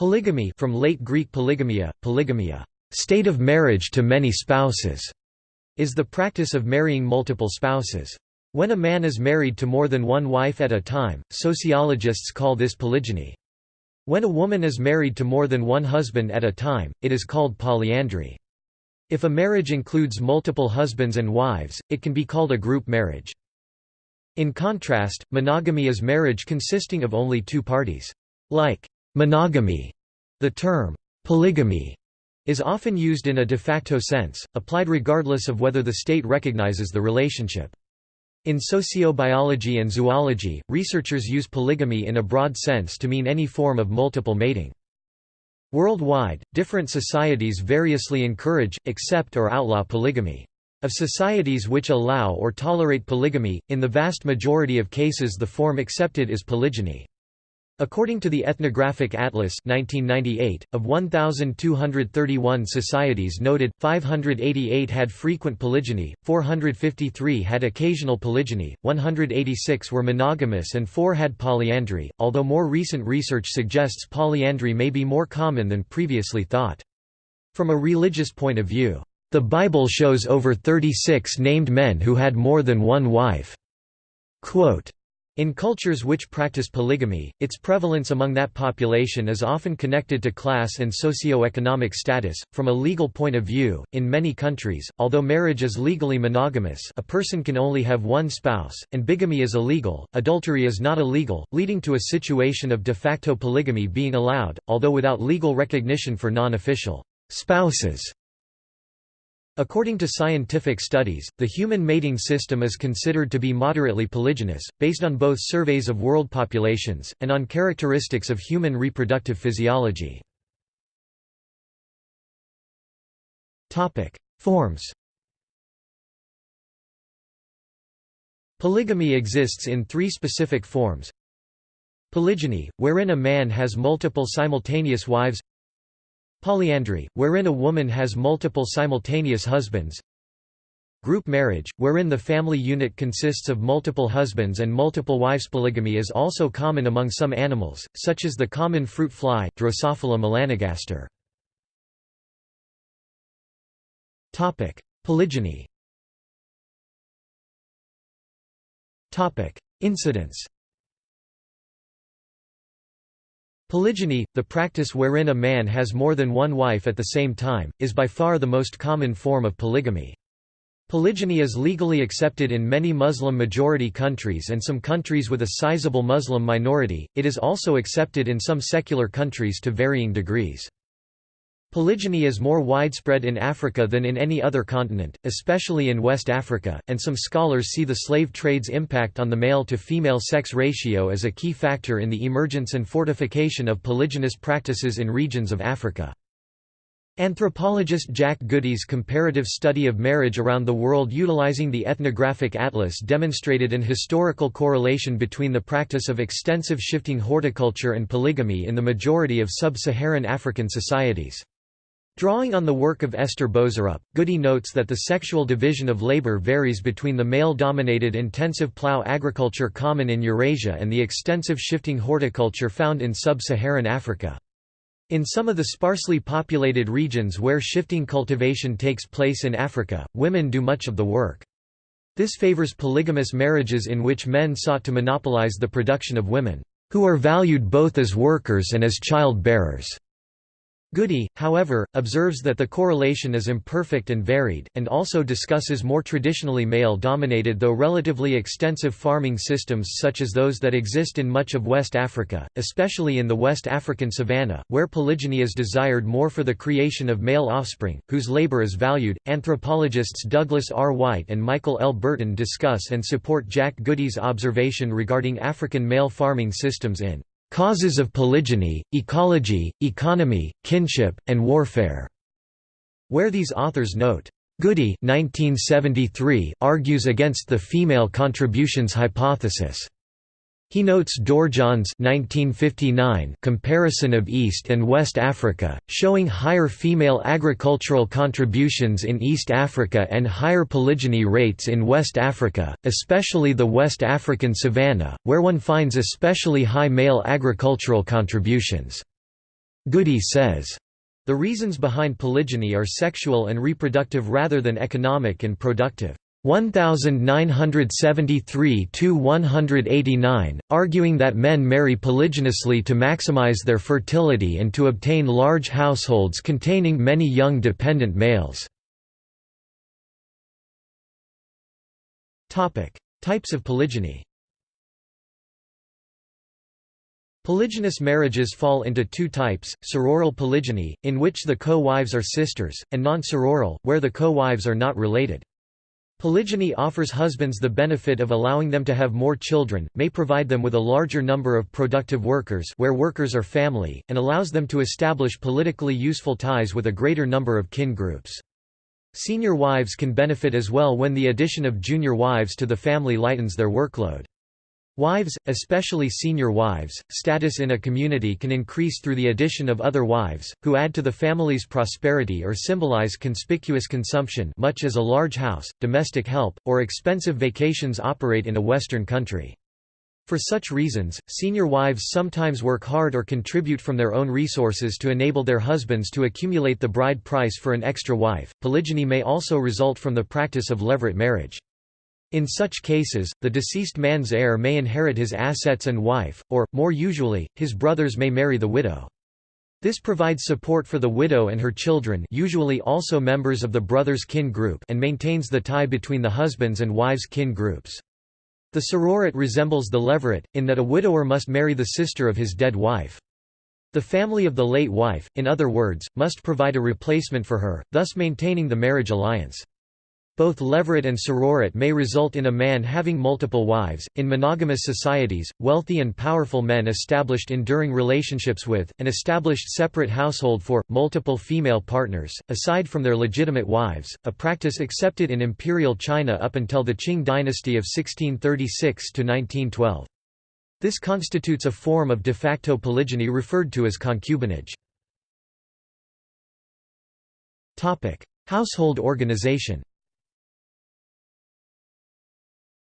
Polygamy from late Greek polygamia, polygamia, state of marriage to many spouses, is the practice of marrying multiple spouses. When a man is married to more than one wife at a time, sociologists call this polygyny. When a woman is married to more than one husband at a time, it is called polyandry. If a marriage includes multiple husbands and wives, it can be called a group marriage. In contrast, monogamy is marriage consisting of only two parties. Like monogamy, the term polygamy is often used in a de facto sense, applied regardless of whether the state recognizes the relationship. In sociobiology and zoology, researchers use polygamy in a broad sense to mean any form of multiple mating. Worldwide, different societies variously encourage, accept or outlaw polygamy. Of societies which allow or tolerate polygamy, in the vast majority of cases the form accepted is polygyny. According to the Ethnographic Atlas 1998, of 1,231 societies noted, 588 had frequent polygyny, 453 had occasional polygyny, 186 were monogamous and 4 had polyandry, although more recent research suggests polyandry may be more common than previously thought. From a religious point of view, the Bible shows over 36 named men who had more than one wife. Quote, in cultures which practice polygamy, its prevalence among that population is often connected to class and socio-economic status. From a legal point of view, in many countries, although marriage is legally monogamous, a person can only have one spouse, and bigamy is illegal. Adultery is not illegal, leading to a situation of de facto polygamy being allowed, although without legal recognition for non-official spouses. According to scientific studies, the human mating system is considered to be moderately polygynous, based on both surveys of world populations, and on characteristics of human reproductive physiology. Forms Polygamy exists in three specific forms Polygyny, wherein a man has multiple simultaneous wives Polyandry, wherein a woman has multiple simultaneous husbands. Group marriage, wherein the family unit consists of multiple husbands and multiple wives. Polygamy is also common among some animals, such as the common fruit fly Drosophila melanogaster. Polygyny. Incidence Polygyny, the practice wherein a man has more than one wife at the same time, is by far the most common form of polygamy. Polygyny is legally accepted in many Muslim-majority countries and some countries with a sizable Muslim minority, it is also accepted in some secular countries to varying degrees. Polygyny is more widespread in Africa than in any other continent, especially in West Africa, and some scholars see the slave trade's impact on the male-to-female sex ratio as a key factor in the emergence and fortification of polygynous practices in regions of Africa. Anthropologist Jack Goody's comparative study of marriage around the world utilizing the ethnographic atlas demonstrated an historical correlation between the practice of extensive shifting horticulture and polygamy in the majority of sub-Saharan African societies. Drawing on the work of Esther Boserup, Goody notes that the sexual division of labor varies between the male-dominated intensive plough agriculture common in Eurasia and the extensive shifting horticulture found in sub-Saharan Africa. In some of the sparsely populated regions where shifting cultivation takes place in Africa, women do much of the work. This favors polygamous marriages in which men sought to monopolize the production of women, who are valued both as workers and as child-bearers. Goody, however, observes that the correlation is imperfect and varied, and also discusses more traditionally male-dominated though relatively extensive farming systems such as those that exist in much of West Africa, especially in the West African savanna, where polygyny is desired more for the creation of male offspring, whose labor is valued. Anthropologists Douglas R. White and Michael L. Burton discuss and support Jack Goody's observation regarding African male farming systems in Causes of Polygyny, Ecology, Economy, Kinship, and Warfare", where these authors note, Goody 1973 argues against the female contributions hypothesis. He notes Dorjahn's 1959 comparison of East and West Africa, showing higher female agricultural contributions in East Africa and higher polygyny rates in West Africa, especially the West African savanna, where one finds especially high male agricultural contributions. Goody says, the reasons behind polygyny are sexual and reproductive rather than economic and productive. 1973–189, arguing that men marry polygynously to maximize their fertility and to obtain large households containing many young dependent males. Types of polygyny Polygynous marriages fall into two types, sororal polygyny, in which the co-wives are sisters, and non-sororal, where the co-wives are not related. Polygyny offers husbands the benefit of allowing them to have more children, may provide them with a larger number of productive workers where workers are family, and allows them to establish politically useful ties with a greater number of kin groups. Senior wives can benefit as well when the addition of junior wives to the family lightens their workload. Wives, especially senior wives, status in a community can increase through the addition of other wives, who add to the family's prosperity or symbolize conspicuous consumption much as a large house, domestic help, or expensive vacations operate in a Western country. For such reasons, senior wives sometimes work hard or contribute from their own resources to enable their husbands to accumulate the bride price for an extra wife. Polygyny may also result from the practice of levirate marriage. In such cases, the deceased man's heir may inherit his assets and wife, or, more usually, his brothers may marry the widow. This provides support for the widow and her children usually also members of the brother's kin group and maintains the tie between the husband's and wife's kin groups. The sororate resembles the levirate, in that a widower must marry the sister of his dead wife. The family of the late wife, in other words, must provide a replacement for her, thus maintaining the marriage alliance. Both levirate and sororate may result in a man having multiple wives. In monogamous societies, wealthy and powerful men established enduring relationships with, and established separate household for, multiple female partners, aside from their legitimate wives, a practice accepted in imperial China up until the Qing dynasty of 1636 to 1912. This constitutes a form of de facto polygyny referred to as concubinage. Household organization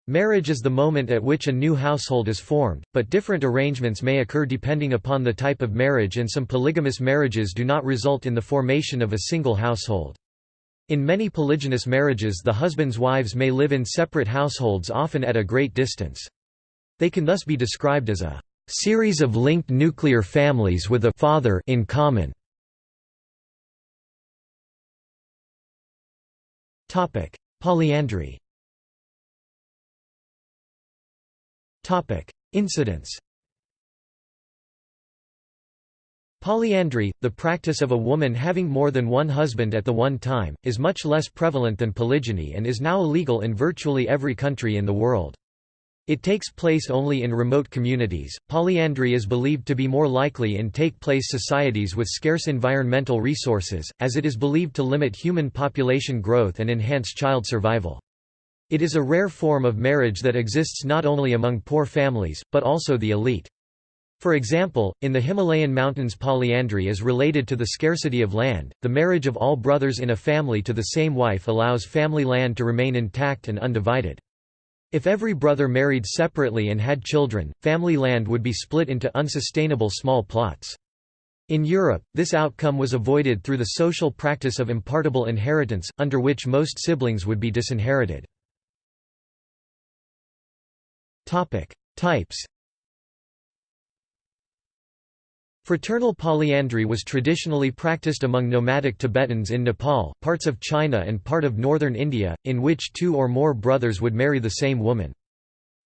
Marriage is the moment at which a new household is formed, but different arrangements may occur depending upon the type of marriage and some polygamous marriages do not result in the formation of a single household. In many polygynous marriages the husband's wives may live in separate households often at a great distance. They can thus be described as a series of linked nuclear families with a father in common. Polyandry Incidents Polyandry, the practice of a woman having more than one husband at the one time, is much less prevalent than polygyny and is now illegal in virtually every country in the world. It takes place only in remote communities. Polyandry is believed to be more likely in take place societies with scarce environmental resources, as it is believed to limit human population growth and enhance child survival. It is a rare form of marriage that exists not only among poor families, but also the elite. For example, in the Himalayan mountains polyandry is related to the scarcity of land, the marriage of all brothers in a family to the same wife allows family land to remain intact and undivided. If every brother married separately and had children, family land would be split into unsustainable small plots. In Europe, this outcome was avoided through the social practice of impartible inheritance, under which most siblings would be disinherited. Topic: Types. Fraternal polyandry was traditionally practiced among nomadic Tibetans in Nepal, parts of China and part of northern India, in which two or more brothers would marry the same woman.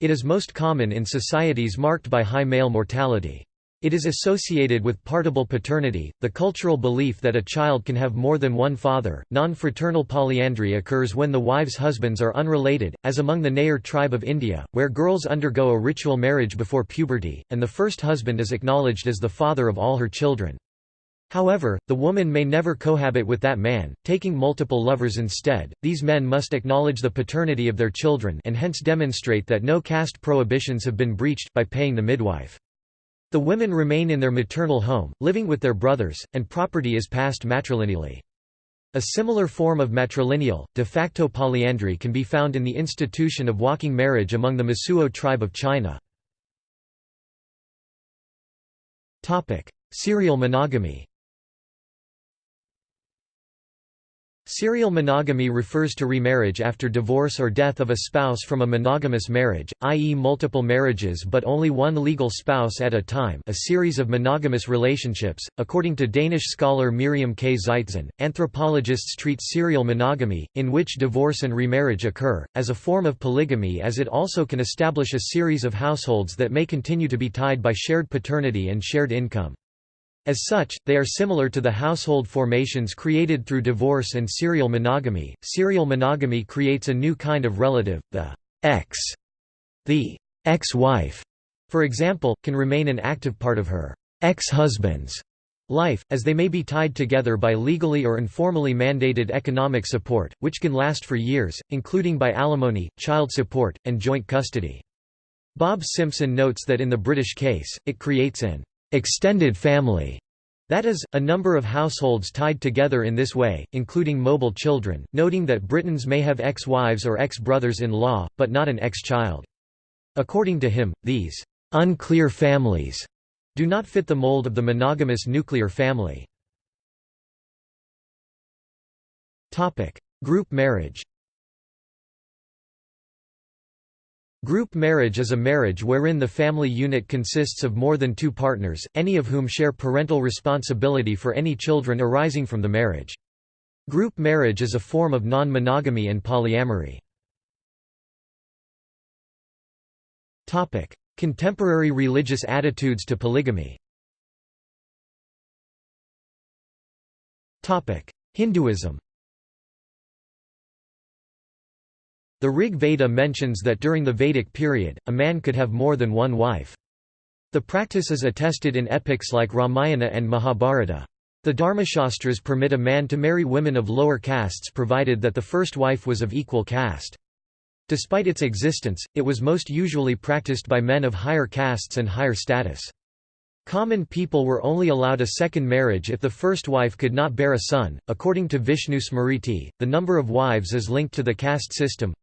It is most common in societies marked by high male mortality. It is associated with partible paternity, the cultural belief that a child can have more than one father. Non fraternal polyandry occurs when the wives' husbands are unrelated, as among the Nayar tribe of India, where girls undergo a ritual marriage before puberty, and the first husband is acknowledged as the father of all her children. However, the woman may never cohabit with that man, taking multiple lovers instead. These men must acknowledge the paternity of their children and hence demonstrate that no caste prohibitions have been breached by paying the midwife. The women remain in their maternal home, living with their brothers, and property is passed matrilineally. A similar form of matrilineal, de facto polyandry can be found in the institution of walking marriage among the Mosuo tribe of China. Serial monogamy Serial monogamy refers to remarriage after divorce or death of a spouse from a monogamous marriage, i.e. multiple marriages but only one legal spouse at a time a series of monogamous relationships. According to Danish scholar Miriam K. Zeitzen, anthropologists treat serial monogamy, in which divorce and remarriage occur, as a form of polygamy as it also can establish a series of households that may continue to be tied by shared paternity and shared income. As such, they are similar to the household formations created through divorce and serial monogamy. Serial monogamy creates a new kind of relative, the ex. The ex-wife, for example, can remain an active part of her ex-husband's life, as they may be tied together by legally or informally mandated economic support, which can last for years, including by alimony, child support, and joint custody. Bob Simpson notes that in the British case, it creates an extended family, that is, a number of households tied together in this way, including mobile children, noting that Britons may have ex-wives or ex-brothers-in-law, but not an ex-child. According to him, these unclear families do not fit the mold of the monogamous nuclear family. Group marriage Group marriage is a marriage wherein the family unit consists of more than two partners, any of whom share parental responsibility for any children arising from the marriage. Group marriage is a form of non-monogamy and polyamory. Contemporary religious attitudes to polygamy Hinduism The Rig Veda mentions that during the Vedic period, a man could have more than one wife. The practice is attested in epics like Ramayana and Mahabharata. The Dharmashastras permit a man to marry women of lower castes provided that the first wife was of equal caste. Despite its existence, it was most usually practiced by men of higher castes and higher status. Common people were only allowed a second marriage if the first wife could not bear a son. According to Vishnu Smriti, the number of wives is linked to the caste system.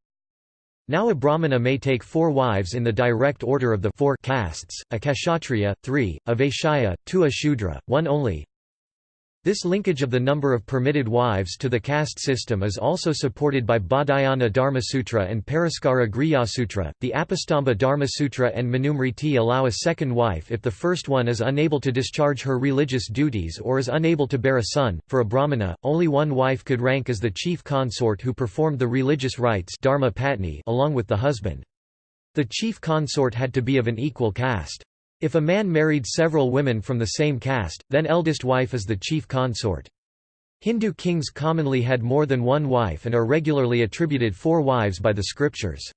Now a Brahmana may take four wives in the direct order of the four castes, a Kshatriya, three, a Vaishya, two a Shudra, one only. This linkage of the number of permitted wives to the caste system is also supported by Baudhayana Dharma Sutra and Paraskara Grihya Sutra. The Apastamba Dharma Sutra and Manusmriti allow a second wife if the first one is unable to discharge her religious duties or is unable to bear a son. For a Brahmana, only one wife could rank as the chief consort who performed the religious rites dharma patni along with the husband. The chief consort had to be of an equal caste. If a man married several women from the same caste, then eldest wife is the chief consort. Hindu kings commonly had more than one wife and are regularly attributed four wives by the scriptures.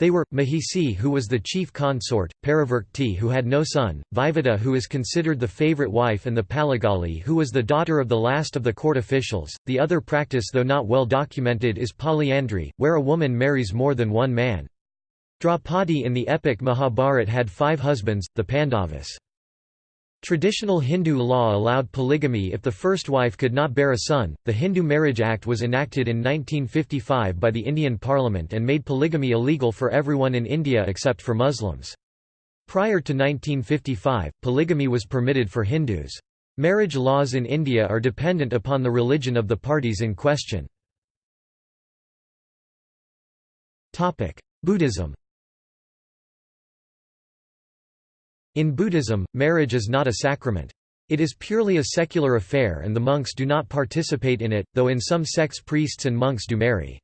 They were, Mahisi who was the chief consort, Parivirkti who had no son, Vaivada who is considered the favorite wife and the Palagali who was the daughter of the last of the court officials. The other practice though not well documented is polyandry, where a woman marries more than one man. Draupadi in the epic Mahabharata had five husbands, the Pandavas. Traditional Hindu law allowed polygamy if the first wife could not bear a son. The Hindu Marriage Act was enacted in 1955 by the Indian Parliament and made polygamy illegal for everyone in India except for Muslims. Prior to 1955, polygamy was permitted for Hindus. Marriage laws in India are dependent upon the religion of the parties in question. Buddhism In Buddhism, marriage is not a sacrament. It is purely a secular affair and the monks do not participate in it, though in some sects priests and monks do marry.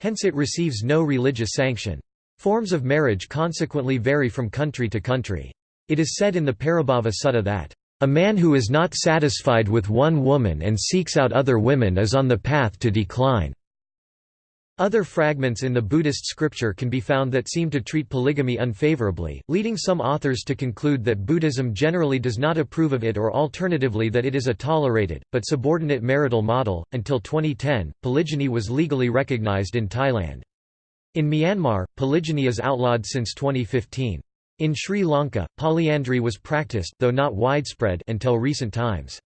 Hence it receives no religious sanction. Forms of marriage consequently vary from country to country. It is said in the Parabhava Sutta that, "...a man who is not satisfied with one woman and seeks out other women is on the path to decline." Other fragments in the Buddhist scripture can be found that seem to treat polygamy unfavorably, leading some authors to conclude that Buddhism generally does not approve of it or alternatively that it is a tolerated, but subordinate marital model. Until 2010, polygyny was legally recognized in Thailand. In Myanmar, polygyny is outlawed since 2015. In Sri Lanka, polyandry was practiced though not widespread until recent times.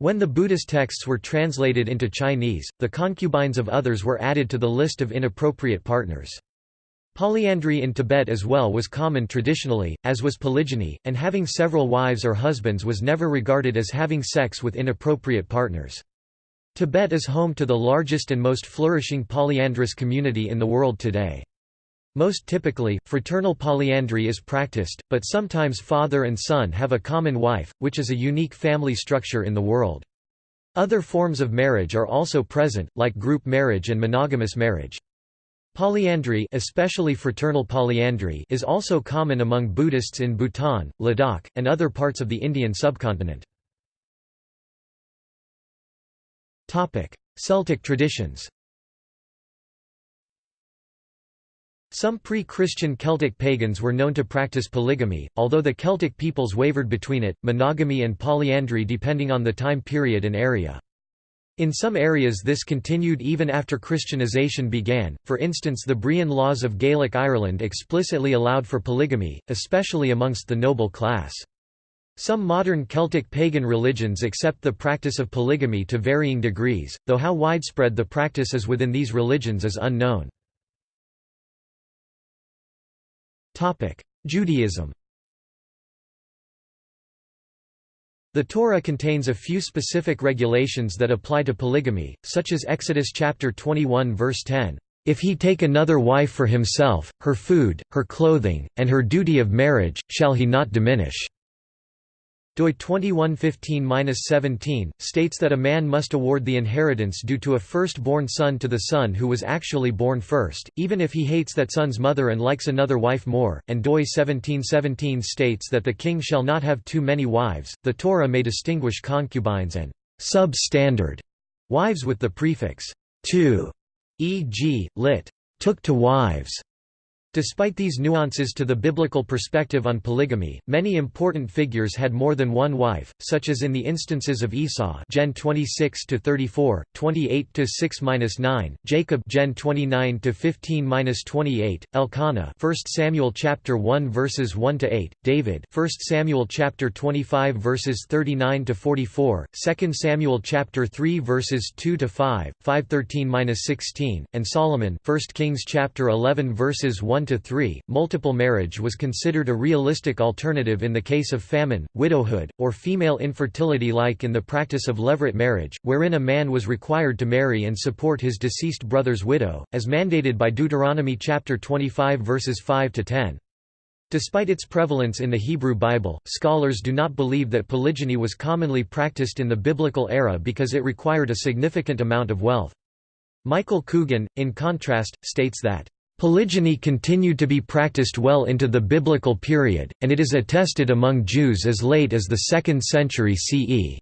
When the Buddhist texts were translated into Chinese, the concubines of others were added to the list of inappropriate partners. Polyandry in Tibet as well was common traditionally, as was polygyny, and having several wives or husbands was never regarded as having sex with inappropriate partners. Tibet is home to the largest and most flourishing polyandrous community in the world today. Most typically, fraternal polyandry is practiced, but sometimes father and son have a common wife, which is a unique family structure in the world. Other forms of marriage are also present, like group marriage and monogamous marriage. Polyandry especially fraternal polyandry is also common among Buddhists in Bhutan, Ladakh, and other parts of the Indian subcontinent. Celtic traditions Some pre-Christian Celtic pagans were known to practice polygamy, although the Celtic peoples wavered between it, monogamy and polyandry depending on the time period and area. In some areas this continued even after Christianization began, for instance the Brehon laws of Gaelic Ireland explicitly allowed for polygamy, especially amongst the noble class. Some modern Celtic pagan religions accept the practice of polygamy to varying degrees, though how widespread the practice is within these religions is unknown. Judaism The Torah contains a few specific regulations that apply to polygamy, such as Exodus chapter 21 verse 10, "If he take another wife for himself, her food, her clothing, and her duty of marriage, shall he not diminish." Doi 2115-17, states that a man must award the inheritance due to a first-born son to the son who was actually born first, even if he hates that son's mother and likes another wife more, and doi 1717 states that the king shall not have too many wives. The Torah may distinguish concubines and substandard wives with the prefix to, e.g., lit. took to wives, Despite these nuances to the biblical perspective on polygamy, many important figures had more than one wife, such as in the instances of Esau, Gen 26 to 34, 28 to 6-9, Jacob, Gen 29 to 15-28, Elkanah, 1 Samuel chapter 1 verses 1 to 8, David, 1 Samuel chapter 25 verses 39 to 44, 2 Samuel chapter 3 verses 2 to 5, 513-16, and Solomon, 1 Kings chapter 11 verses 1 to 3, multiple marriage was considered a realistic alternative in the case of famine, widowhood, or female infertility like in the practice of levirate marriage, wherein a man was required to marry and support his deceased brother's widow, as mandated by Deuteronomy chapter 25 verses 5 to 10. Despite its prevalence in the Hebrew Bible, scholars do not believe that polygyny was commonly practiced in the biblical era because it required a significant amount of wealth. Michael Coogan, in contrast, states that Polygyny continued to be practiced well into the biblical period, and it is attested among Jews as late as the 2nd century CE.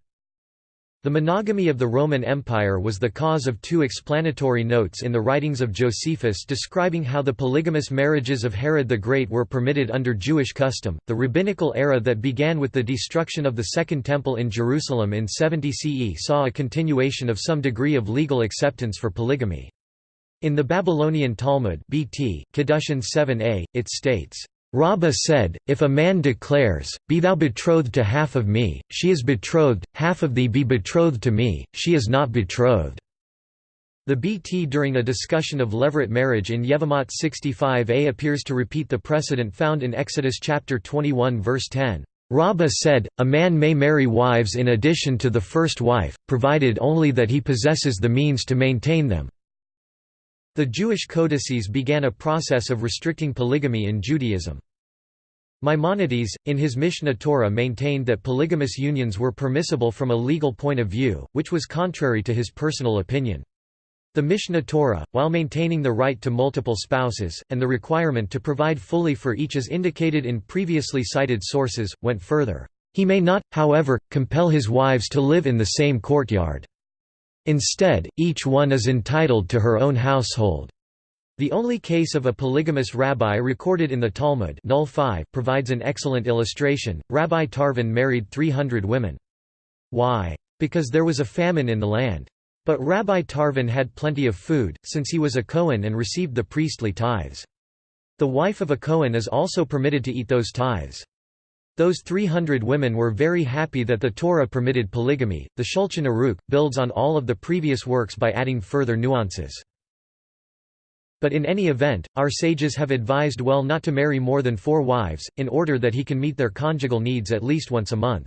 The monogamy of the Roman Empire was the cause of two explanatory notes in the writings of Josephus describing how the polygamous marriages of Herod the Great were permitted under Jewish custom. The rabbinical era that began with the destruction of the Second Temple in Jerusalem in 70 CE saw a continuation of some degree of legal acceptance for polygamy. In the Babylonian Talmud BT, Kedushin 7a, it states, Rabbah said, If a man declares, Be thou betrothed to half of me, she is betrothed, half of thee be betrothed to me, she is not betrothed. The BT during a discussion of levirate marriage in Yevamot 65a appears to repeat the precedent found in Exodus chapter 21 verse 10. Rabbah said, A man may marry wives in addition to the first wife, provided only that he possesses the means to maintain them. The Jewish codices began a process of restricting polygamy in Judaism. Maimonides, in his Mishneh Torah maintained that polygamous unions were permissible from a legal point of view, which was contrary to his personal opinion. The Mishneh Torah, while maintaining the right to multiple spouses, and the requirement to provide fully for each as indicated in previously cited sources, went further. He may not, however, compel his wives to live in the same courtyard. Instead, each one is entitled to her own household. The only case of a polygamous rabbi recorded in the Talmud Null 5 provides an excellent illustration. Rabbi Tarfon married 300 women. Why? Because there was a famine in the land. But Rabbi Tarfon had plenty of food, since he was a Cohen and received the priestly tithes. The wife of a Cohen is also permitted to eat those tithes. Those 300 women were very happy that the Torah permitted polygamy. The Shulchan Aruch builds on all of the previous works by adding further nuances. But in any event, our sages have advised well not to marry more than four wives, in order that he can meet their conjugal needs at least once a month.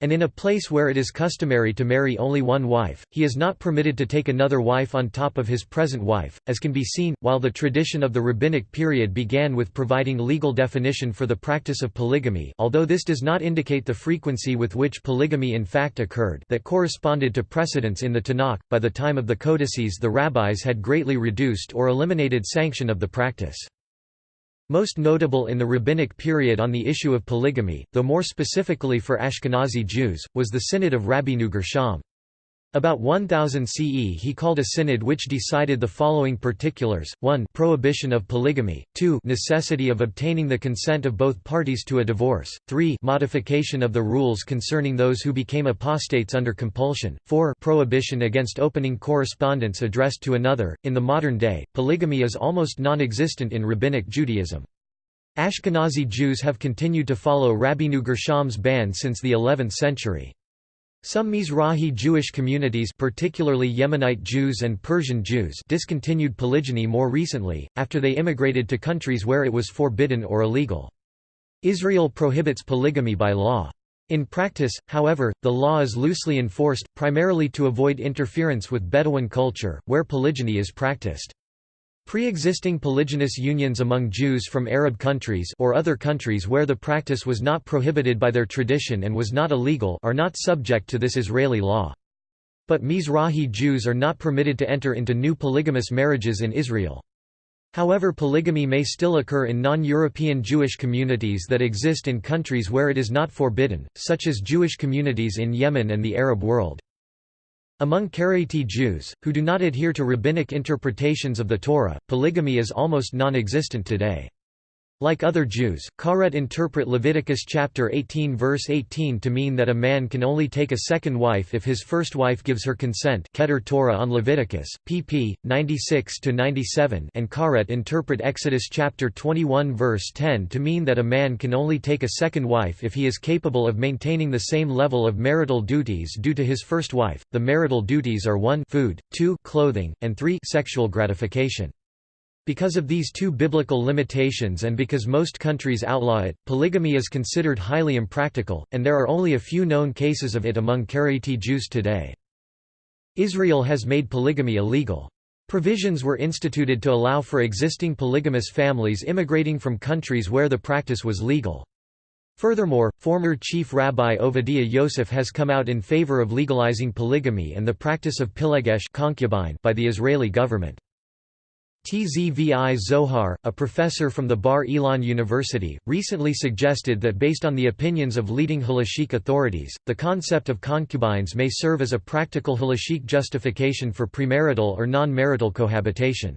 And in a place where it is customary to marry only one wife, he is not permitted to take another wife on top of his present wife, as can be seen, while the tradition of the rabbinic period began with providing legal definition for the practice of polygamy although this does not indicate the frequency with which polygamy in fact occurred that corresponded to precedents in the Tanakh, by the time of the codices the rabbis had greatly reduced or eliminated sanction of the practice. Most notable in the rabbinic period on the issue of polygamy, though more specifically for Ashkenazi Jews, was the Synod of Rabbeinu Gershom. About 1000 CE he called a synod which decided the following particulars, 1 prohibition of polygamy, 2 necessity of obtaining the consent of both parties to a divorce, 3 modification of the rules concerning those who became apostates under compulsion, 4 prohibition against opening correspondence addressed to another. In the modern day, polygamy is almost non-existent in Rabbinic Judaism. Ashkenazi Jews have continued to follow Rabbi Gershom's ban since the 11th century. Some Mizrahi Jewish communities particularly Yemenite Jews and Persian Jews discontinued polygyny more recently, after they immigrated to countries where it was forbidden or illegal. Israel prohibits polygamy by law. In practice, however, the law is loosely enforced, primarily to avoid interference with Bedouin culture, where polygyny is practiced. Pre-existing polygynous unions among Jews from Arab countries or other countries where the practice was not prohibited by their tradition and was not illegal are not subject to this Israeli law. But Mizrahi Jews are not permitted to enter into new polygamous marriages in Israel. However polygamy may still occur in non-European Jewish communities that exist in countries where it is not forbidden, such as Jewish communities in Yemen and the Arab world. Among Karaite Jews, who do not adhere to rabbinic interpretations of the Torah, polygamy is almost non-existent today. Like other Jews, Karet interpret Leviticus chapter 18 verse 18 to mean that a man can only take a second wife if his first wife gives her consent Keter Torah on Leviticus, pp. 96–97 and Karet interpret Exodus chapter 21 verse 10 to mean that a man can only take a second wife if he is capable of maintaining the same level of marital duties due to his first wife. The marital duties are 1 food, 2 clothing, and 3 sexual gratification. Because of these two biblical limitations and because most countries outlaw it, polygamy is considered highly impractical, and there are only a few known cases of it among Karaite Jews today. Israel has made polygamy illegal. Provisions were instituted to allow for existing polygamous families immigrating from countries where the practice was legal. Furthermore, former Chief Rabbi Ovadiah Yosef has come out in favor of legalizing polygamy and the practice of pilegesh concubine by the Israeli government. Tzvi Zohar, a professor from the Bar Ilan University, recently suggested that based on the opinions of leading halachic authorities, the concept of concubines may serve as a practical halachic justification for premarital or non-marital cohabitation.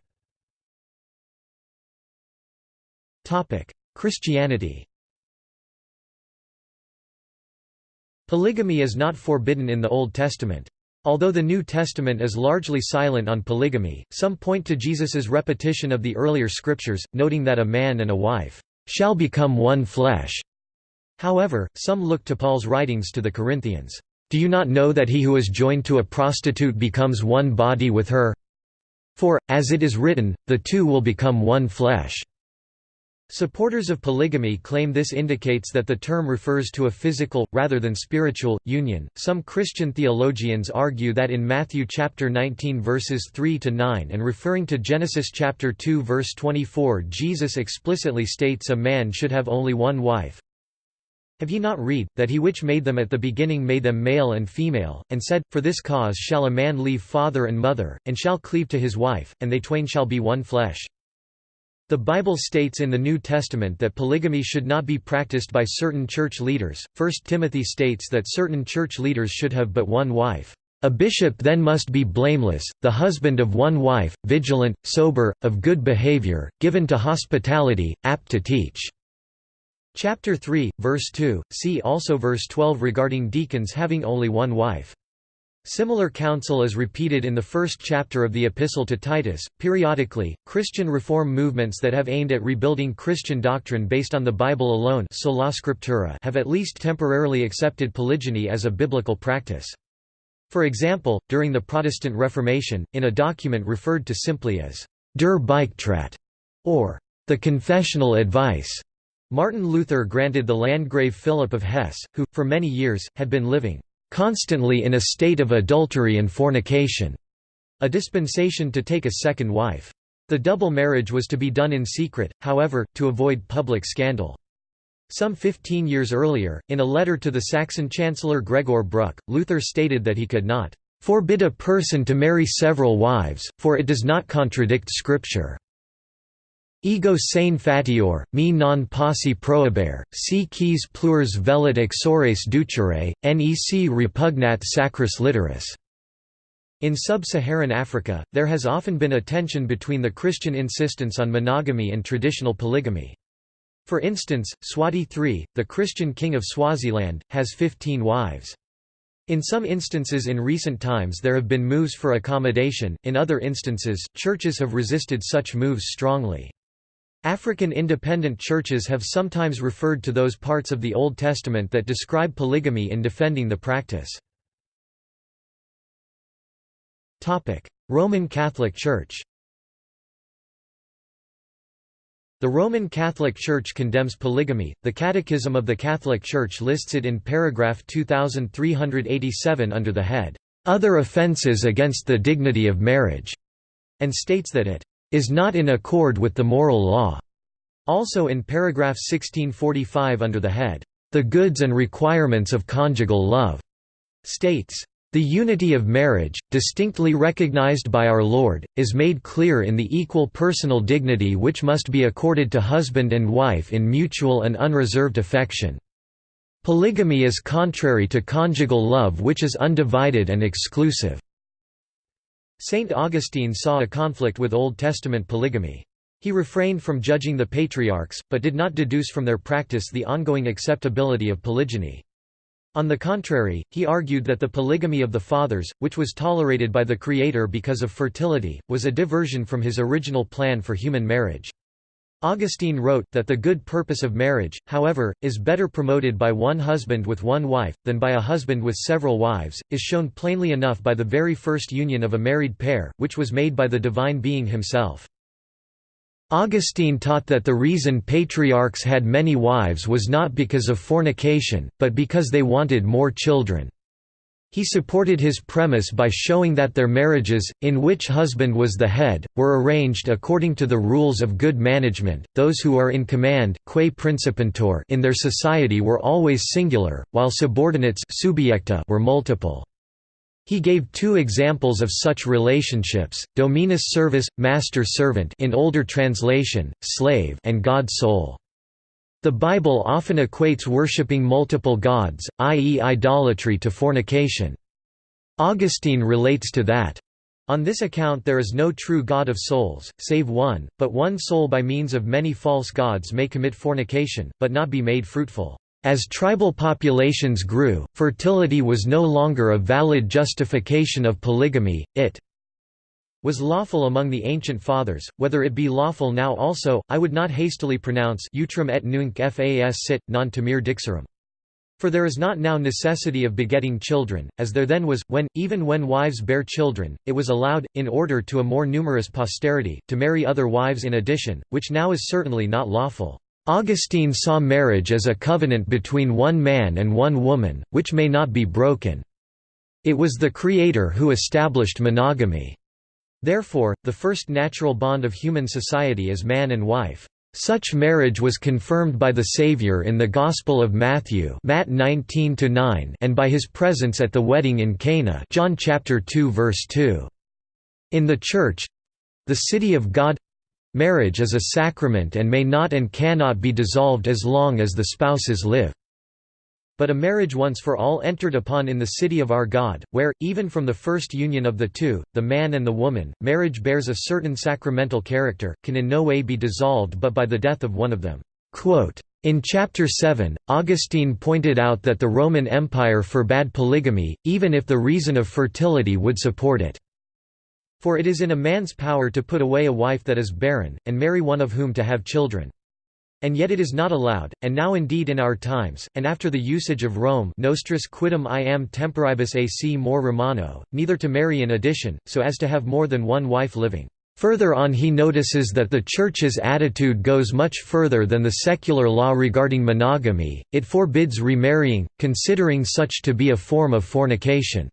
Christianity Polygamy is not forbidden in the Old Testament. Although the New Testament is largely silent on polygamy, some point to Jesus's repetition of the earlier scriptures, noting that a man and a wife shall become one flesh. However, some look to Paul's writings to the Corinthians, "Do you not know that he who is joined to a prostitute becomes one body with her? For, as it is written, the two will become one flesh." Supporters of polygamy claim this indicates that the term refers to a physical, rather than spiritual, union. Some Christian theologians argue that in Matthew chapter 19 verses 3 to 9 and referring to Genesis chapter 2 verse 24, Jesus explicitly states a man should have only one wife. Have ye not read, that he which made them at the beginning made them male and female, and said, For this cause shall a man leave father and mother, and shall cleave to his wife, and they twain shall be one flesh. The Bible states in the New Testament that polygamy should not be practiced by certain church leaders. 1 Timothy states that certain church leaders should have but one wife. A bishop then must be blameless, the husband of one wife, vigilant, sober, of good behavior, given to hospitality, apt to teach. Chapter 3, verse 2. See also verse 12 regarding deacons having only one wife. Similar counsel is repeated in the first chapter of the Epistle to Titus. Periodically, Christian reform movements that have aimed at rebuilding Christian doctrine based on the Bible alone sola scriptura have at least temporarily accepted polygyny as a biblical practice. For example, during the Protestant Reformation, in a document referred to simply as Der Beichtrat, or the confessional advice. Martin Luther granted the Landgrave Philip of Hesse, who, for many years, had been living constantly in a state of adultery and fornication, a dispensation to take a second wife. The double marriage was to be done in secret, however, to avoid public scandal. Some 15 years earlier, in a letter to the Saxon Chancellor Gregor Bruck, Luther stated that he could not forbid a person to marry several wives, for it does not contradict Scripture. Ego sane fatior, me non posse prohibere, si quis plures velit exores ducere, nec repugnat sacris literis. In sub-Saharan Africa, there has often been a tension between the Christian insistence on monogamy and traditional polygamy. For instance, Mswati III, the Christian king of Swaziland, has 15 wives. In some instances in recent times there have been moves for accommodation, in other instances, churches have resisted such moves strongly. African independent churches have sometimes referred to those parts of the Old Testament that describe polygamy in defending the practice. Roman Catholic Church The Roman Catholic Church condemns polygamy. The Catechism of the Catholic Church lists it in paragraph 2387 under the head, Other offences against the dignity of marriage, and states that it is not in accord with the moral law. Also in paragraph 1645 under the head, The Goods and Requirements of Conjugal Love, states, the unity of marriage, distinctly recognized by our Lord, is made clear in the equal personal dignity which must be accorded to husband and wife in mutual and unreserved affection. Polygamy is contrary to conjugal love which is undivided and exclusive. Saint Augustine saw a conflict with Old Testament polygamy. He refrained from judging the patriarchs, but did not deduce from their practice the ongoing acceptability of polygyny. On the contrary, he argued that the polygamy of the fathers, which was tolerated by the Creator because of fertility, was a diversion from his original plan for human marriage. Augustine wrote, that the good purpose of marriage, however, is better promoted by one husband with one wife, than by a husband with several wives, is shown plainly enough by the very first union of a married pair, which was made by the divine being himself. Augustine taught that the reason patriarchs had many wives was not because of fornication, but because they wanted more children. He supported his premise by showing that their marriages, in which husband was the head, were arranged according to the rules of good management. Those who are in command quae principantur in their society were always singular, while subordinates subiecta were multiple. He gave two examples of such relationships: dominus servus, master-servant in older translation, slave, and God-soul. The Bible often equates worshipping multiple gods, i.e. idolatry to fornication. Augustine relates to that, on this account there is no true God of souls, save one, but one soul by means of many false gods may commit fornication, but not be made fruitful. As tribal populations grew, fertility was no longer a valid justification of polygamy, it was lawful among the ancient fathers, whether it be lawful now also, I would not hastily pronounce utrum et nunc fas sit, non temere dixerum. For there is not now necessity of begetting children, as there then was, when, even when wives bear children, it was allowed, in order to a more numerous posterity, to marry other wives in addition, which now is certainly not lawful. Augustine saw marriage as a covenant between one man and one woman, which may not be broken. It was the Creator who established monogamy. Therefore, the first natural bond of human society is man and wife. Such marriage was confirmed by the Savior in the Gospel of Matthew Matt 19 and by his presence at the wedding in Cana John chapter 2 verse 2. In the Church—the city of God—marriage is a sacrament and may not and cannot be dissolved as long as the spouses live but a marriage once for all entered upon in the city of our God, where, even from the first union of the two, the man and the woman, marriage bears a certain sacramental character, can in no way be dissolved but by the death of one of them." In Chapter 7, Augustine pointed out that the Roman Empire forbade polygamy, even if the reason of fertility would support it. For it is in a man's power to put away a wife that is barren, and marry one of whom to have children. And yet it is not allowed, and now indeed in our times, and after the usage of Rome nostris quidem iam temporibus ac more Romano, neither to marry in addition, so as to have more than one wife living. Further on he notices that the Church's attitude goes much further than the secular law regarding monogamy, it forbids remarrying, considering such to be a form of fornication.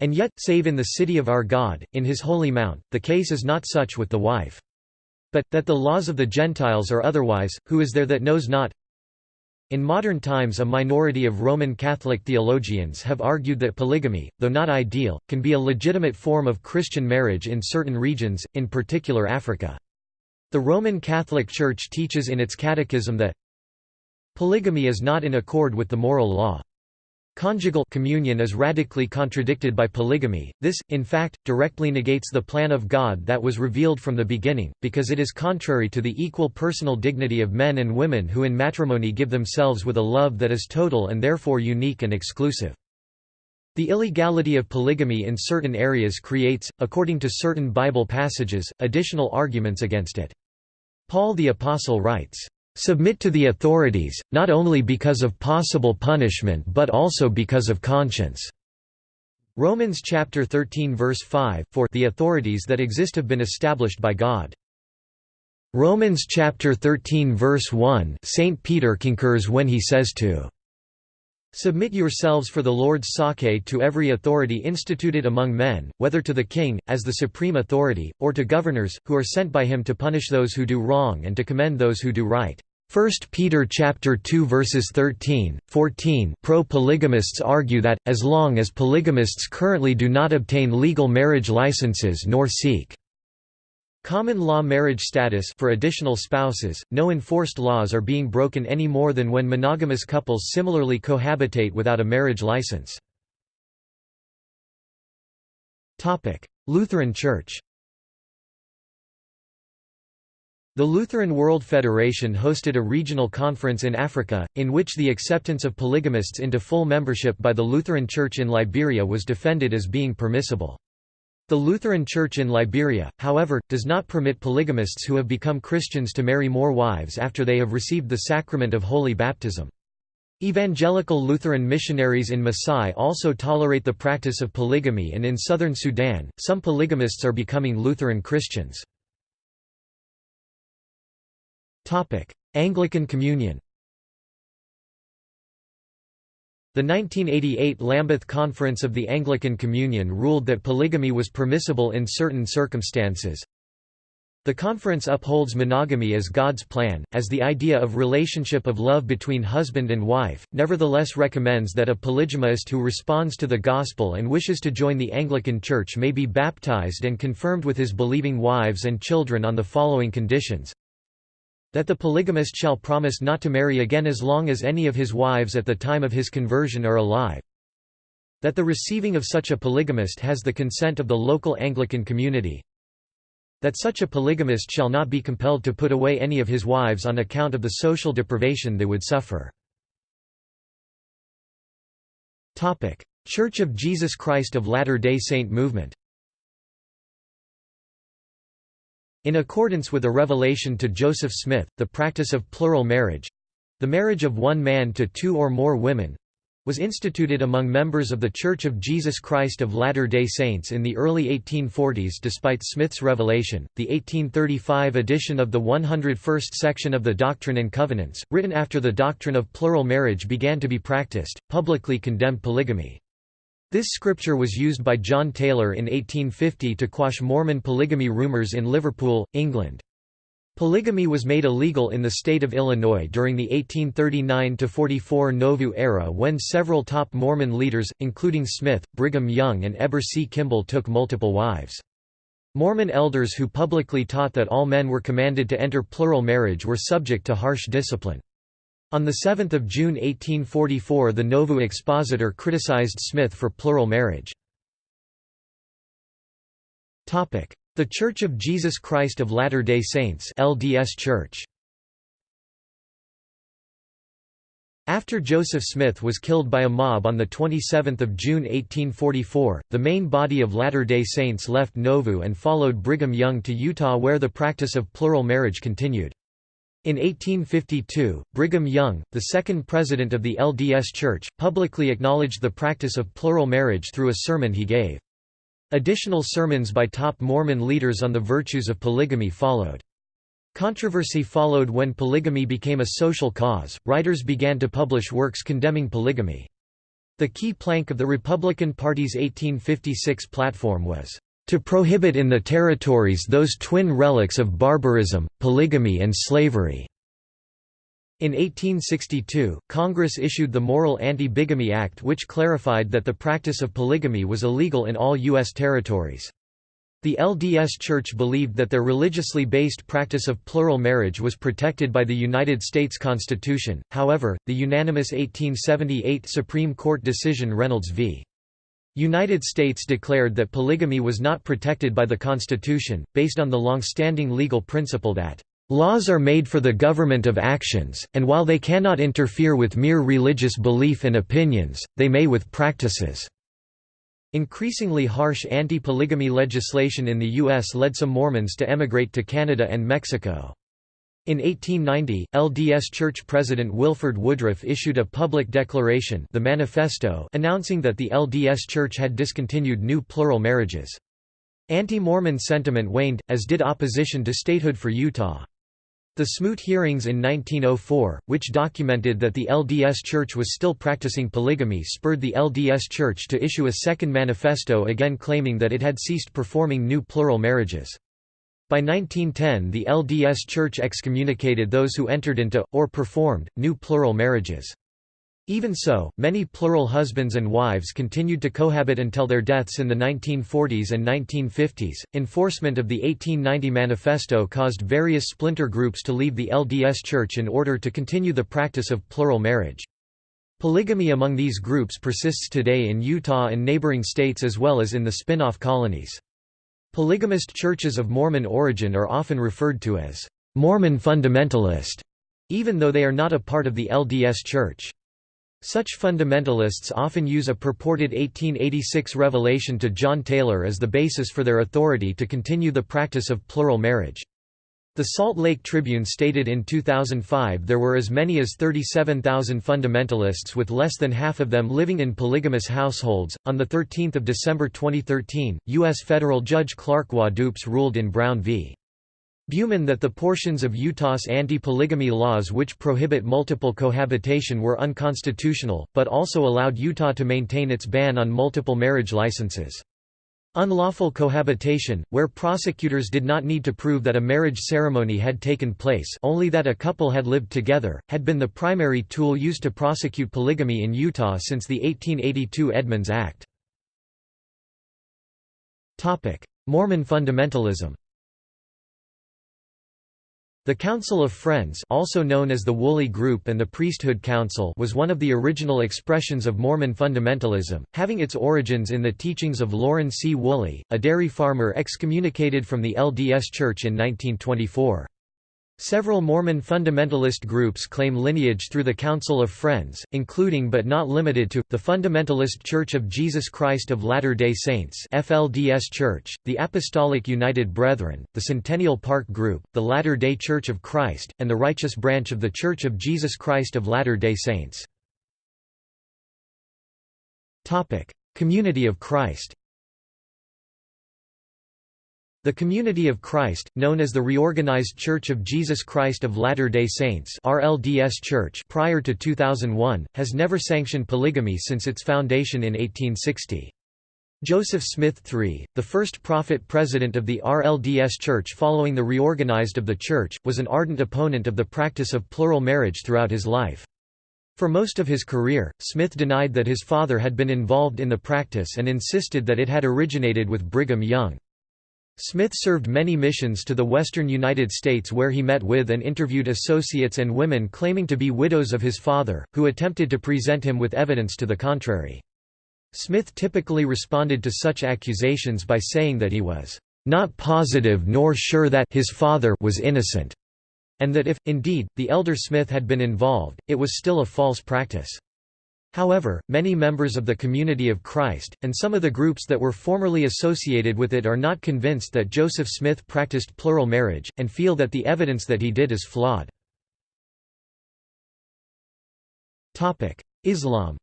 And yet, save in the city of our God, in his holy mount, the case is not such with the wife. But, that the laws of the Gentiles are otherwise, who is there that knows not? In modern times a minority of Roman Catholic theologians have argued that polygamy, though not ideal, can be a legitimate form of Christian marriage in certain regions, in particular Africa. The Roman Catholic Church teaches in its catechism that polygamy is not in accord with the moral law. Conjugal communion is radically contradicted by polygamy. This, in fact, directly negates the plan of God that was revealed from the beginning, because it is contrary to the equal personal dignity of men and women who in matrimony give themselves with a love that is total and therefore unique and exclusive. The illegality of polygamy in certain areas creates, according to certain Bible passages, additional arguments against it. Paul the Apostle writes, Submit to the authorities, not only because of possible punishment but also because of conscience." Romans chapter 13 verse 5 For the authorities that exist have been established by God. Romans chapter 13 verse 1 St. Peter concurs when he says to Submit yourselves for the Lord's sake to every authority instituted among men, whether to the king, as the supreme authority, or to governors, who are sent by him to punish those who do wrong and to commend those who do right. 1 Peter chapter 2 verses 13, 14 Pro-polygamists argue that, as long as polygamists currently do not obtain legal marriage licenses nor seek Common law marriage status for additional spouses, no enforced laws are being broken any more than when monogamous couples similarly cohabitate without a marriage license. Lutheran Church The Lutheran World Federation hosted a regional conference in Africa, in which the acceptance of polygamists into full membership by the Lutheran Church in Liberia was defended as being permissible. The Lutheran Church in Liberia, however, does not permit polygamists who have become Christians to marry more wives after they have received the sacrament of holy baptism. Evangelical Lutheran missionaries in Masai also tolerate the practice of polygamy and in southern Sudan, some polygamists are becoming Lutheran Christians. Anglican Communion The 1988 Lambeth Conference of the Anglican Communion ruled that polygamy was permissible in certain circumstances. The conference upholds monogamy as God's plan, as the idea of relationship of love between husband and wife, nevertheless recommends that a polygamist who responds to the gospel and wishes to join the Anglican Church may be baptized and confirmed with his believing wives and children on the following conditions that the polygamist shall promise not to marry again as long as any of his wives at the time of his conversion are alive. That the receiving of such a polygamist has the consent of the local Anglican community. That such a polygamist shall not be compelled to put away any of his wives on account of the social deprivation they would suffer. Church of Jesus Christ of Latter-day Saint movement In accordance with a revelation to Joseph Smith, the practice of plural marriage—the marriage of one man to two or more women—was instituted among members of The Church of Jesus Christ of Latter-day Saints in the early 1840s despite Smith's revelation. The 1835 edition of the 101st section of the Doctrine and Covenants, written after the doctrine of plural marriage began to be practiced, publicly condemned polygamy. This scripture was used by John Taylor in 1850 to quash Mormon polygamy rumors in Liverpool, England. Polygamy was made illegal in the state of Illinois during the 1839–44 Nauvoo era when several top Mormon leaders, including Smith, Brigham Young and Heber C. Kimball took multiple wives. Mormon elders who publicly taught that all men were commanded to enter plural marriage were subject to harsh discipline. On 7 June 1844 the Nauvoo Expositor criticized Smith for plural marriage. The Church of Jesus Christ of Latter-day Saints LDS Church. After Joseph Smith was killed by a mob on 27 June 1844, the main body of Latter-day Saints left Nauvoo and followed Brigham Young to Utah where the practice of plural marriage continued. In 1852, Brigham Young, the second president of the LDS Church, publicly acknowledged the practice of plural marriage through a sermon he gave. Additional sermons by top Mormon leaders on the virtues of polygamy followed. Controversy followed when polygamy became a social cause, writers began to publish works condemning polygamy. The key plank of the Republican Party's 1856 platform was, "...to prohibit in the territories those twin relics of barbarism, polygamy and slavery." In 1862, Congress issued the Morrill Anti-Bigamy Act which clarified that the practice of polygamy was illegal in all U.S. territories. The LDS Church believed that their religiously based practice of plural marriage was protected by the United States Constitution, however, the unanimous 1878 Supreme Court decision Reynolds v. United States declared that polygamy was not protected by the Constitution, based on the long-standing legal principle that Laws are made for the government of actions, and while they cannot interfere with mere religious belief and opinions, they may with practices." Increasingly harsh anti-polygamy legislation in the U.S. led some Mormons to emigrate to Canada and Mexico. In 1890, LDS Church President Wilford Woodruff issued a public declaration the Manifesto announcing that the LDS Church had discontinued new plural marriages. Anti-Mormon sentiment waned, as did opposition to statehood for Utah. The Smoot hearings in 1904, which documented that the LDS Church was still practicing polygamy spurred the LDS Church to issue a second manifesto again claiming that it had ceased performing new plural marriages. By 1910 the LDS Church excommunicated those who entered into, or performed, new plural marriages. Even so, many plural husbands and wives continued to cohabit until their deaths in the 1940s and 1950s. Enforcement of the 1890 Manifesto caused various splinter groups to leave the LDS Church in order to continue the practice of plural marriage. Polygamy among these groups persists today in Utah and neighboring states as well as in the spin-off colonies. Polygamist churches of Mormon origin are often referred to as Mormon fundamentalist, even though they are not a part of the LDS Church. Such fundamentalists often use a purported 1886 revelation to John Taylor as the basis for their authority to continue the practice of plural marriage. The Salt Lake Tribune stated in 2005 there were as many as 37,000 fundamentalists with less than half of them living in polygamous households. On the 13th of December 2013, US federal judge Clark Waddoups ruled in Brown v. Buhman that the portions of Utah's anti-polygamy laws which prohibit multiple cohabitation were unconstitutional, but also allowed Utah to maintain its ban on multiple marriage licenses. Unlawful cohabitation, where prosecutors did not need to prove that a marriage ceremony had taken place only that a couple had lived together, had been the primary tool used to prosecute polygamy in Utah since the 1882 Edmunds Act. Mormon fundamentalism the Council of Friends also known as the Woolley Group and the Priesthood Council was one of the original expressions of Mormon fundamentalism, having its origins in the teachings of Lorin C. Woolley, a dairy farmer excommunicated from the LDS Church in 1924. Several Mormon fundamentalist groups claim lineage through the Council of Friends, including but not limited to, the Fundamentalist Church of Jesus Christ of Latter-day Saints FLDS Church, the Apostolic United Brethren, the Centennial Park Group, the Latter-day Church of Christ, and the Righteous Branch of the Church of Jesus Christ of Latter-day Saints. Community of Christ the Community of Christ, known as the Reorganized Church of Jesus Christ of Latter-day Saints RLDS Church prior to 2001, has never sanctioned polygamy since its foundation in 1860. Joseph Smith III, the first prophet president of the RLDS Church following the reorganized of the Church, was an ardent opponent of the practice of plural marriage throughout his life. For most of his career, Smith denied that his father had been involved in the practice and insisted that it had originated with Brigham Young. Smith served many missions to the western United States where he met with and interviewed associates and women claiming to be widows of his father, who attempted to present him with evidence to the contrary. Smith typically responded to such accusations by saying that he was not positive nor sure that his father was innocent, and that if, indeed, the elder Smith had been involved, it was still a false practice. However, many members of the Community of Christ, and some of the groups that were formerly associated with it are not convinced that Joseph Smith practiced plural marriage, and feel that the evidence that he did is flawed. Islam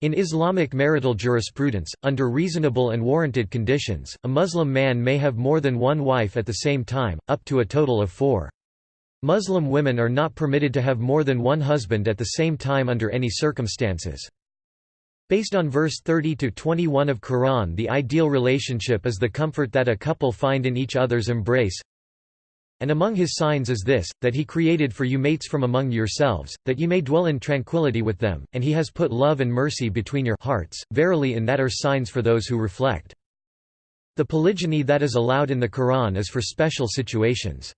In Islamic marital jurisprudence, under reasonable and warranted conditions, a Muslim man may have more than one wife at the same time, up to a total of four. Muslim women are not permitted to have more than one husband at the same time under any circumstances. Based on verse 30-21 of Quran the ideal relationship is the comfort that a couple find in each other's embrace, and among his signs is this, that he created for you mates from among yourselves, that ye may dwell in tranquility with them, and he has put love and mercy between your hearts, verily in that are signs for those who reflect. The polygyny that is allowed in the Quran is for special situations.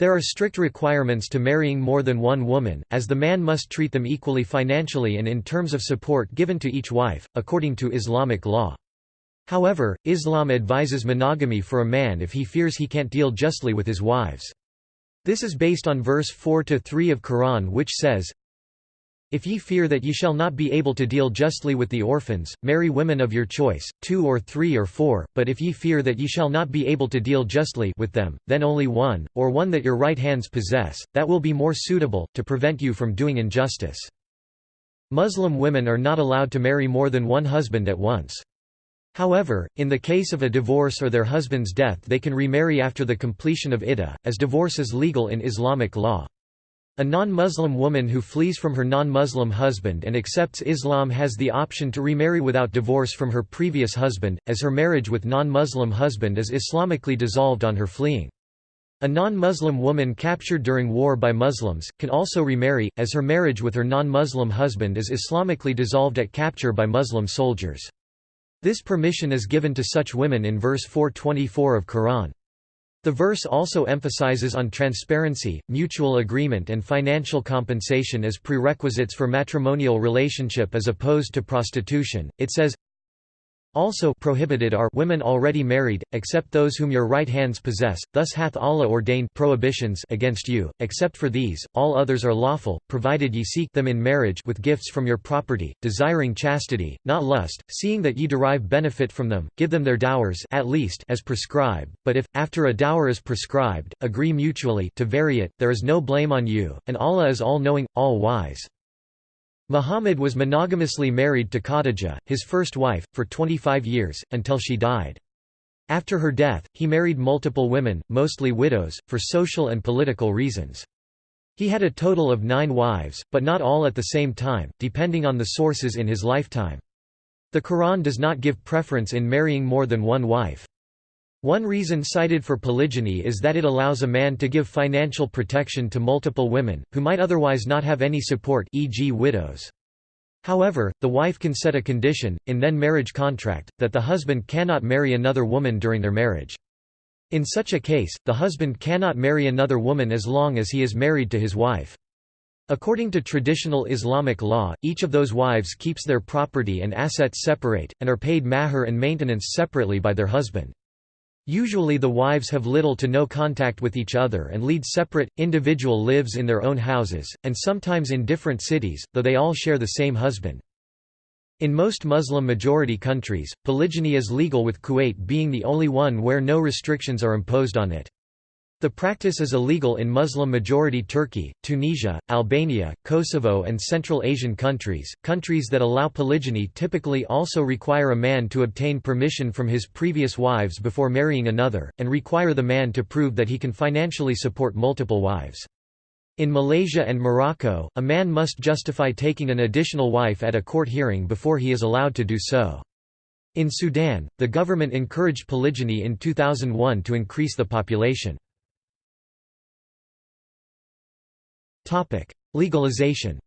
There are strict requirements to marrying more than one woman, as the man must treat them equally financially and in terms of support given to each wife, according to Islamic law. However, Islam advises monogamy for a man if he fears he can't deal justly with his wives. This is based on verse 4 to 3 of Quran which says, If ye fear that ye shall not be able to deal justly with the orphans, marry women of your choice, two or three or four, but if ye fear that ye shall not be able to deal justly with them, then only one, or one that your right hands possess, that will be more suitable, to prevent you from doing injustice. Muslim women are not allowed to marry more than one husband at once. However, in the case of a divorce or their husband's death they can remarry after the completion of iddah, as divorce is legal in Islamic law. A non-Muslim woman who flees from her non-Muslim husband and accepts Islam has the option to remarry without divorce from her previous husband, as her marriage with non-Muslim husband is Islamically dissolved on her fleeing. A non-Muslim woman captured during war by Muslims, can also remarry, as her marriage with her non-Muslim husband is Islamically dissolved at capture by Muslim soldiers. This permission is given to such women in verse 424 of Quran. The verse also emphasizes on transparency, mutual agreement and financial compensation as prerequisites for matrimonial relationship as opposed to prostitution. It says, also prohibited are women already married, except those whom your right hands possess, thus hath Allah ordained prohibitions against you, except for these, all others are lawful, provided ye seek them in marriage with gifts from your property, desiring chastity, not lust, seeing that ye derive benefit from them, give them their dowers at least as prescribed, but if, after a dower is prescribed, agree mutually to vary it, there is no blame on you, and Allah is all-knowing, all-wise. Muhammad was monogamously married to Khadija, his first wife, for 25 years, until she died. After her death, he married multiple women, mostly widows, for social and political reasons. He had a total of nine wives, but not all at the same time, depending on the sources in his lifetime. The Quran does not give preference in marrying more than one wife. One reason cited for polygyny is that it allows a man to give financial protection to multiple women, who might otherwise not have any support e.g. widows. However, the wife can set a condition, in then marriage contract, that the husband cannot marry another woman during their marriage. In such a case, the husband cannot marry another woman as long as he is married to his wife. According to traditional Islamic law, each of those wives keeps their property and assets separate, and are paid mahr and maintenance separately by their husband. Usually the wives have little to no contact with each other and lead separate, individual lives in their own houses, and sometimes in different cities, though they all share the same husband. In most Muslim-majority countries, polygyny is legal with Kuwait being the only one where no restrictions are imposed on it. The practice is illegal in Muslim-majority Turkey, Tunisia, Albania, Kosovo and Central Asian countries. Countries that allow polygyny typically also require a man to obtain permission from his previous wives before marrying another, and require the man to prove that he can financially support multiple wives. In Malaysia and Morocco, a man must justify taking an additional wife at a court hearing before he is allowed to do so. In Sudan, the government encouraged polygyny in 2001 to increase the population. Legalization.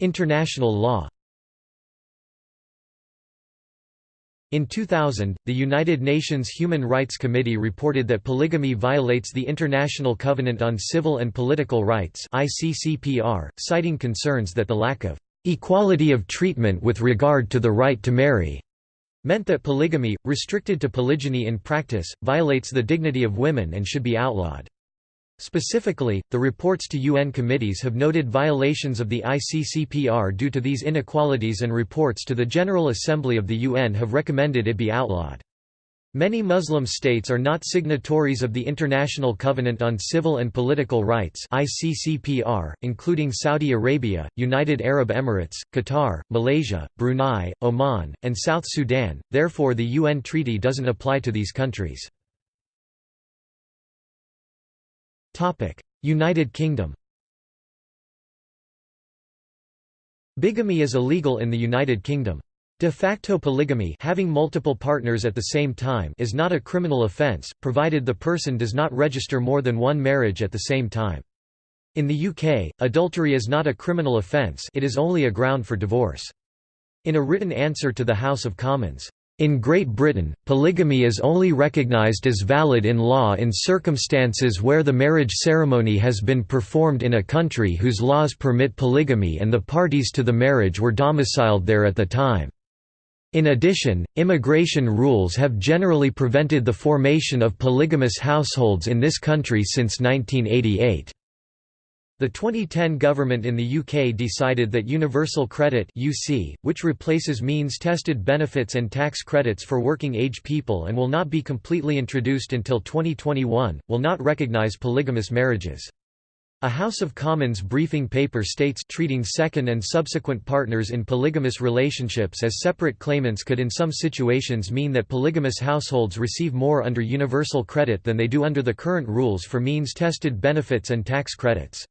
International law. In 2000, the United Nations Human Rights Committee reported that polygamy violates the International Covenant on Civil and Political Rights (ICCPR), citing concerns that the lack of equality of treatment with regard to the right to marry meant that polygamy, restricted to polygyny in practice, violates the dignity of women and should be outlawed. Specifically, the reports to UN committees have noted violations of the ICCPR due to these inequalities and reports to the General Assembly of the UN have recommended it be outlawed. Many Muslim states are not signatories of the International Covenant on Civil and Political Rights ICCPR, including Saudi Arabia, United Arab Emirates, Qatar, Malaysia, Brunei, Oman, and South Sudan, therefore the UN treaty doesn't apply to these countries. United Kingdom Bigamy is illegal in the United Kingdom. De facto polygamy having multiple partners at the same time is not a criminal offence, provided the person does not register more than one marriage at the same time. In the UK, adultery is not a criminal offence it is only a ground for divorce. In a written answer to the House of Commons, in Great Britain, polygamy is only recognised as valid in law in circumstances where the marriage ceremony has been performed in a country whose laws permit polygamy and the parties to the marriage were domiciled there at the time. In addition, immigration rules have generally prevented the formation of polygamous households in this country since 1988. The 2010 government in the UK decided that Universal Credit (UC), which replaces means-tested benefits and tax credits for working-age people and will not be completely introduced until 2021, will not recognise polygamous marriages. A House of Commons briefing paper states treating second and subsequent partners in polygamous relationships as separate claimants could in some situations mean that polygamous households receive more under universal credit than they do under the current rules for means-tested benefits and tax credits.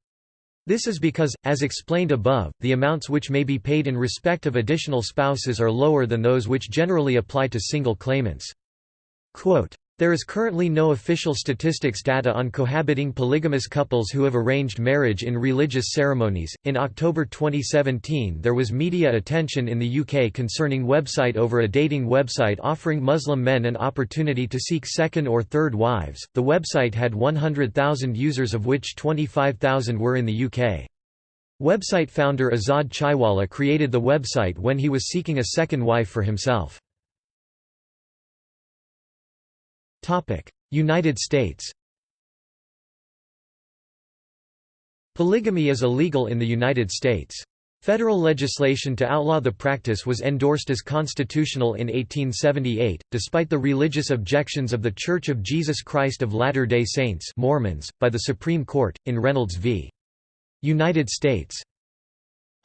This is because, as explained above, the amounts which may be paid in respect of additional spouses are lower than those which generally apply to single claimants. Quote, there is currently no official statistics data on cohabiting polygamous couples who have arranged marriage in religious ceremonies. In October 2017, there was media attention in the UK concerning website over a dating website offering Muslim men an opportunity to seek second or third wives. The website had 100,000 users, of which 25,000 were in the UK. Website founder Azad Chaiwala created the website when he was seeking a second wife for himself. United States Polygamy is illegal in the United States. Federal legislation to outlaw the practice was endorsed as constitutional in 1878, despite the religious objections of The Church of Jesus Christ of Latter-day Saints Mormons, by the Supreme Court, in Reynolds v. United States.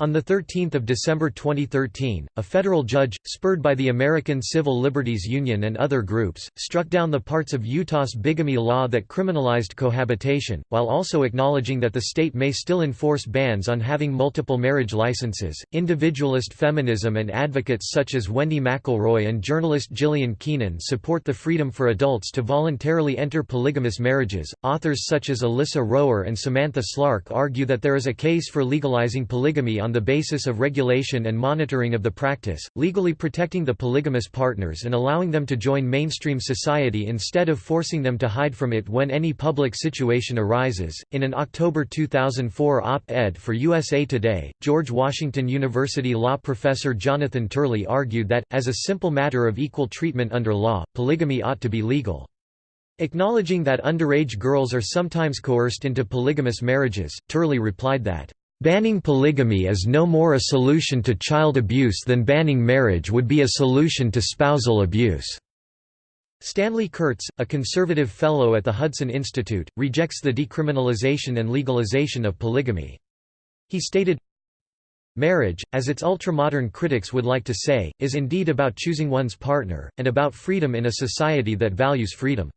On 13 December 2013, a federal judge, spurred by the American Civil Liberties Union and other groups, struck down the parts of Utah's bigamy law that criminalized cohabitation, while also acknowledging that the state may still enforce bans on having multiple marriage licenses. Individualist feminism and advocates such as Wendy McElroy and journalist Jillian Keenan support the freedom for adults to voluntarily enter polygamous marriages. Authors such as Alyssa Rower and Samantha Slark argue that there is a case for legalizing polygamy on the basis of regulation and monitoring of the practice, legally protecting the polygamous partners and allowing them to join mainstream society instead of forcing them to hide from it when any public situation arises. In an October 2004 op ed for USA Today, George Washington University law professor Jonathan Turley argued that, as a simple matter of equal treatment under law, polygamy ought to be legal. Acknowledging that underage girls are sometimes coerced into polygamous marriages, Turley replied that, Banning polygamy is no more a solution to child abuse than banning marriage would be a solution to spousal abuse. Stanley Kurtz, a conservative fellow at the Hudson Institute, rejects the decriminalization and legalization of polygamy. He stated, Marriage, as its ultramodern critics would like to say, is indeed about choosing one's partner, and about freedom in a society that values freedom.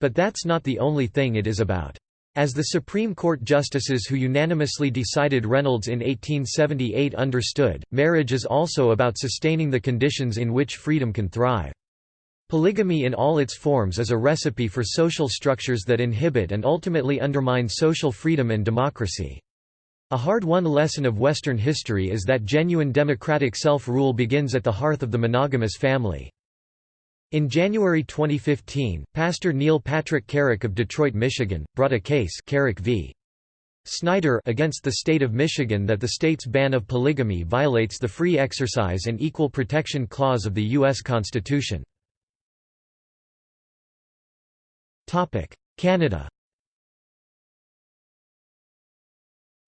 But that's not the only thing it is about. As the Supreme Court justices who unanimously decided Reynolds in 1878 understood, marriage is also about sustaining the conditions in which freedom can thrive. Polygamy in all its forms is a recipe for social structures that inhibit and ultimately undermine social freedom and democracy. A hard-won lesson of Western history is that genuine democratic self-rule begins at the hearth of the monogamous family. In January 2015, Pastor Neil Patrick Carrick of Detroit, Michigan, brought a case Carrick v. Snyder against the state of Michigan that the state's ban of polygamy violates the Free Exercise and Equal Protection Clause of the U.S. Constitution. Canada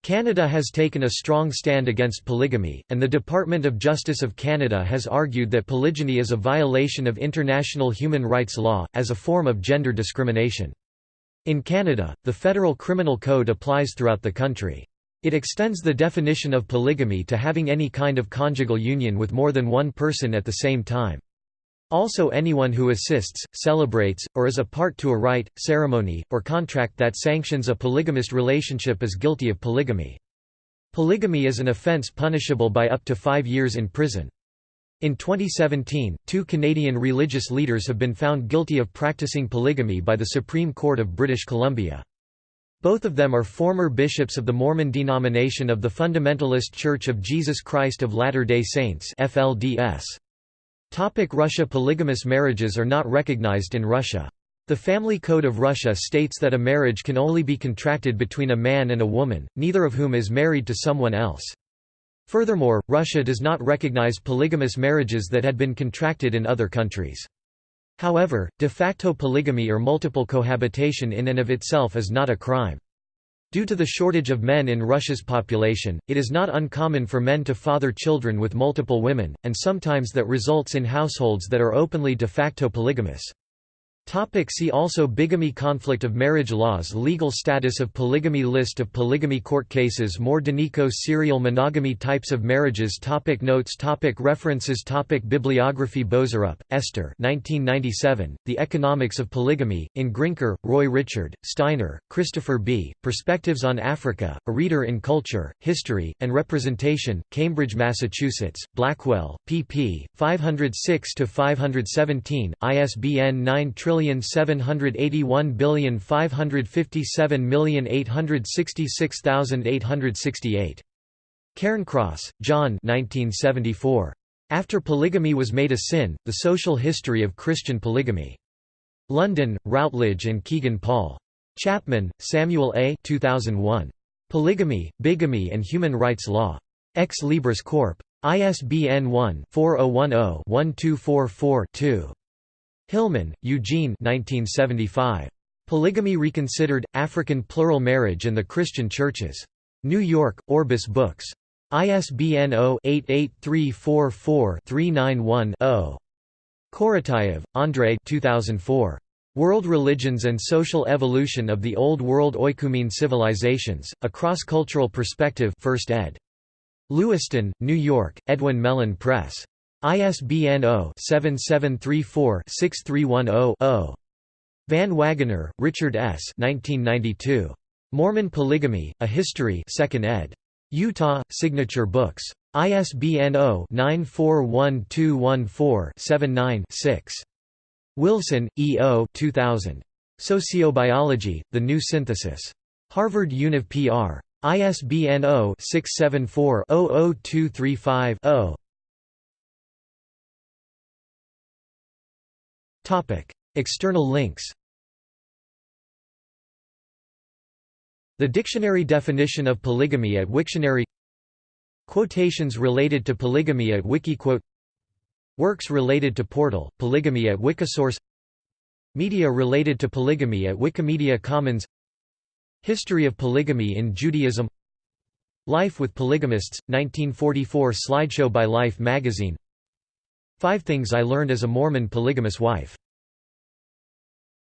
Canada has taken a strong stand against polygamy, and the Department of Justice of Canada has argued that polygyny is a violation of international human rights law, as a form of gender discrimination. In Canada, the Federal Criminal Code applies throughout the country. It extends the definition of polygamy to having any kind of conjugal union with more than one person at the same time. Also anyone who assists, celebrates, or is a part to a rite, ceremony, or contract that sanctions a polygamist relationship is guilty of polygamy. Polygamy is an offence punishable by up to five years in prison. In 2017, two Canadian religious leaders have been found guilty of practicing polygamy by the Supreme Court of British Columbia. Both of them are former bishops of the Mormon denomination of the Fundamentalist Church of Jesus Christ of Latter-day Saints FLDS. Topic Russia Polygamous marriages are not recognized in Russia. The Family Code of Russia states that a marriage can only be contracted between a man and a woman, neither of whom is married to someone else. Furthermore, Russia does not recognize polygamous marriages that had been contracted in other countries. However, de facto polygamy or multiple cohabitation in and of itself is not a crime. Due to the shortage of men in Russia's population, it is not uncommon for men to father children with multiple women, and sometimes that results in households that are openly de facto polygamous. Topic see also Bigamy Conflict of marriage laws Legal status of polygamy List of polygamy court cases More Danico serial monogamy Types of marriages topic Notes topic References topic Bibliography Boserup, Esther 1997, The Economics of Polygamy, in Grinker, Roy Richard, Steiner, Christopher B., Perspectives on Africa, A Reader in Culture, History, and Representation, Cambridge, Massachusetts, Blackwell, pp. 506–517, ISBN 9 1,781,557,866,868. Cairncross, John 1974. After Polygamy Was Made a Sin, The Social History of Christian Polygamy. London, Routledge and Kegan Paul. Chapman, Samuel A. 2001. Polygamy, Bigamy and Human Rights Law. Ex Libris Corp. ISBN 1-4010-1244-2. Hillman, Eugene 1975. Polygamy Reconsidered, African Plural Marriage and the Christian Churches. New York, Orbis Books. ISBN 0-88344-391-0. Korotayev, Andrei 2004. World Religions and Social Evolution of the Old World Oikumene Civilizations, A Cross-Cultural Perspective 1st ed. Lewiston, New York, Edwin Mellen Press. ISBN 0-7734-6310-0. Van Wagoner, Richard S. 1992. Mormon Polygamy, A History 2nd ed. Utah, Signature Books. ISBN 0-941214-79-6. Wilson, E. O. 2000. Sociobiology, The New Synthesis. Harvard Univ PR. ISBN 0-674-00235-0. External links The dictionary definition of polygamy at Wiktionary Quotations related to polygamy at Wikiquote Works related to Portal, polygamy at Wikisource Media related to polygamy at Wikimedia Commons History of polygamy in Judaism Life with Polygamists, 1944 slideshow by Life magazine Five Things I Learned as a Mormon Polygamous Wife